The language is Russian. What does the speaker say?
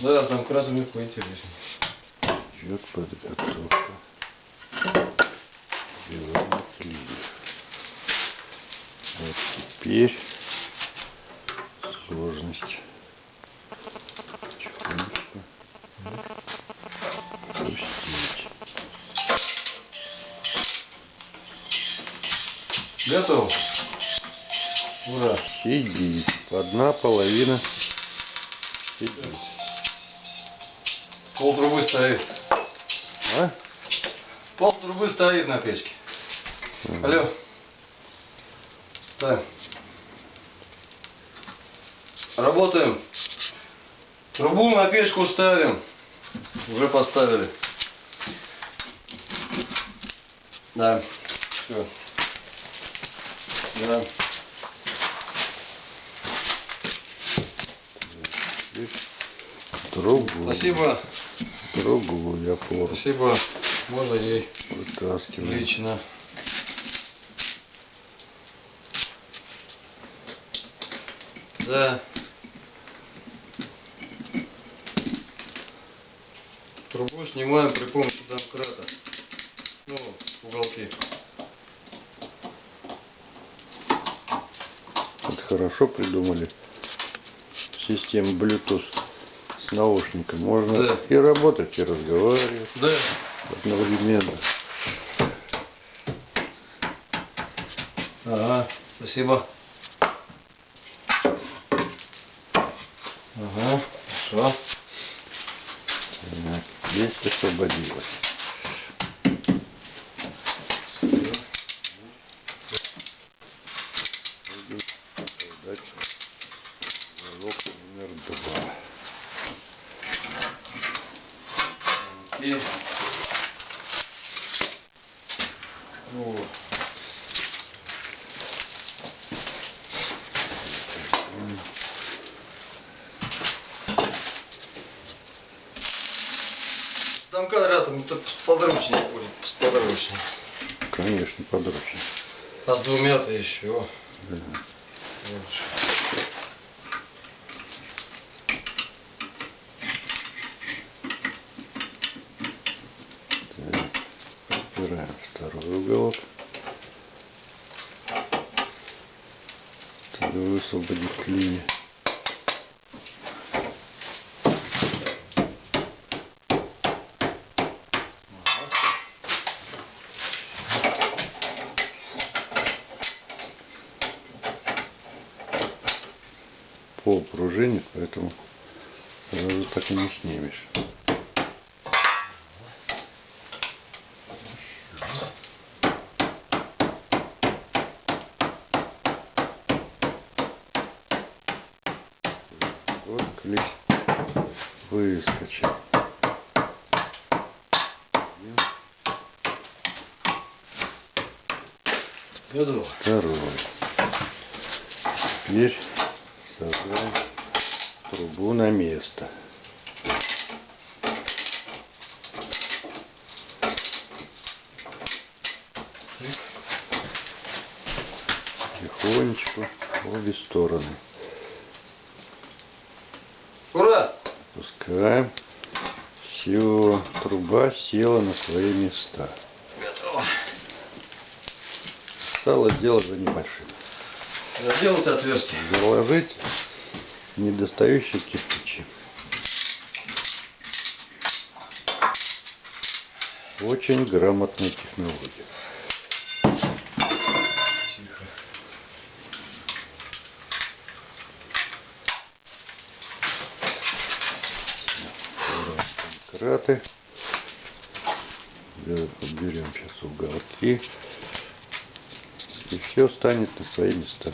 Да, с домкратами поинтереснее. Идет подготовка. Белых линий. Вот теперь сложность. Потихонечку пустить. Готов. Ура. Сидеть. Одна половина сидеть. Пол трубы стоит. А? Пол трубы стоит на печке. Алло. Так. Работаем. Трубу на печку ставим. Уже поставили. Да. Все. Да. Другую. Спасибо. Другую опору Спасибо. Можно ей вытаскиваем. лично. Да. Трубу снимаем при помощи домкрата. Ну, уголки. Вот хорошо придумали систему Bluetooth с наушником. Можно Да. и работать, и разговаривать Да. одновременно. Ага, спасибо. Ага, хорошо. Так, Есть освободилось. Дать залог номер два. И... Вот. Там квадратом это подручнее будет, подручнее. Конечно, подручнее. А с двумя-то еще. Да. лучше. Убираем второй уголок. Чтобы высвободить линию. Пол пружинит, поэтому сразу так и не снимешь. Клей выскочил. Готово. Второй. Теперь сажаем трубу на место. Тихонечку в обе стороны. Ура! Пускаем. Все, труба села на свои места. Готово. Стало дело за небольшим. Заделать отверстие. Заложить недостающие кирпичи. Очень грамотная технология. Краты. Берем сейчас уголки. И все станет на свои места.